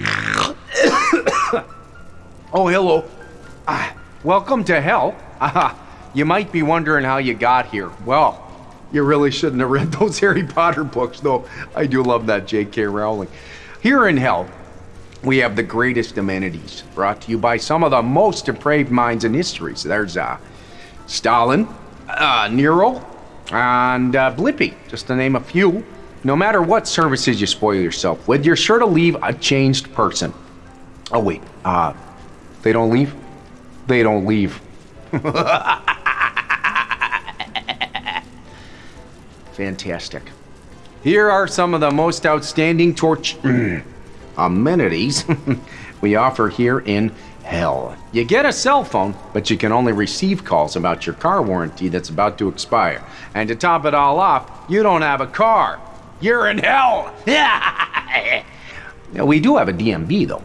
oh, hello. Ah, welcome to hell. Ah, you might be wondering how you got here. Well, you really shouldn't have read those Harry Potter books, though. I do love that J.K. Rowling. Here in hell, we have the greatest amenities, brought to you by some of the most depraved minds in history. So there's uh, Stalin, uh, Nero, and uh, Blippi, just to name a few. No matter what services you spoil yourself with, you're sure to leave a changed person. Oh, wait, uh, they don't leave? They don't leave. Fantastic. Here are some of the most outstanding torch amenities we offer here in hell. You get a cell phone, but you can only receive calls about your car warranty that's about to expire. And to top it all off, you don't have a car. You're in hell. now, we do have a DMV, though.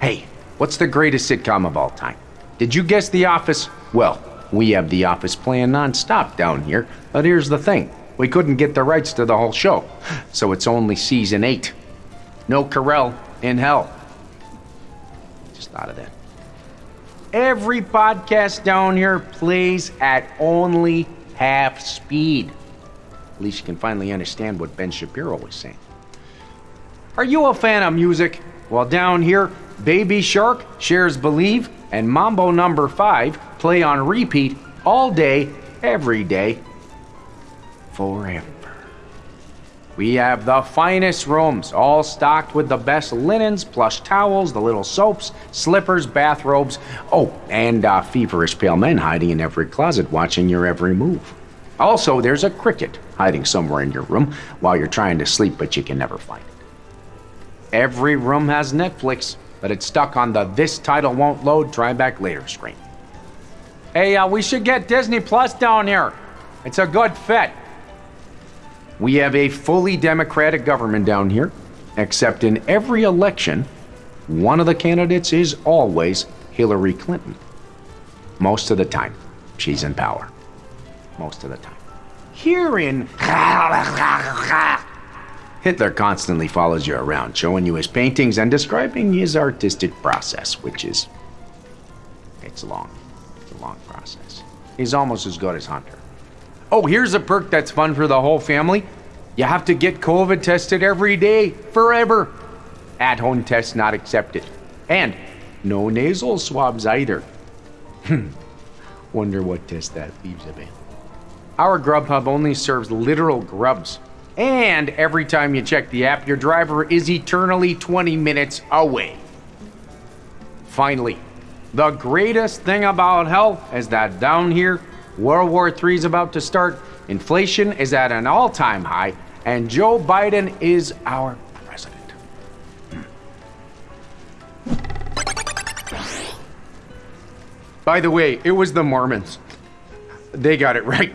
Hey, what's the greatest sitcom of all time? Did you guess The Office? Well, we have The Office playing nonstop down here, but here's the thing. We couldn't get the rights to the whole show, so it's only season 8. No Carell in hell. Just thought of that. Every podcast down here plays at only half speed. At least you can finally understand what Ben Shapiro was saying. Are you a fan of music? Well, down here, Baby Shark, Cher's Believe, and Mambo Number 5 play on repeat all day, every day, forever. We have the finest rooms, all stocked with the best linens, plush towels, the little soaps, slippers, bathrobes. Oh, and uh, feverish pale men hiding in every closet watching your every move. Also, there's a cricket hiding somewhere in your room while you're trying to sleep, but you can never find it. Every room has Netflix, but it's stuck on the This Title Won't Load, Try Back Later screen. Hey, uh, we should get Disney Plus down here. It's a good fit. We have a fully democratic government down here, except in every election, one of the candidates is always Hillary Clinton. Most of the time, she's in power. Most of the time. Here in Hitler constantly follows you around, showing you his paintings and describing his artistic process, which is. It's long. It's a long process. He's almost as good as Hunter. Oh, here's a perk that's fun for the whole family. You have to get COVID tested every day, forever. At home tests not accepted. And no nasal swabs either. Hmm. Wonder what test that leaves a bit. Our Grubhub only serves literal grubs. And every time you check the app, your driver is eternally 20 minutes away. Finally, the greatest thing about hell is that down here, World War III is about to start, inflation is at an all time high, and Joe Biden is our president. By the way, it was the Mormons. They got it right.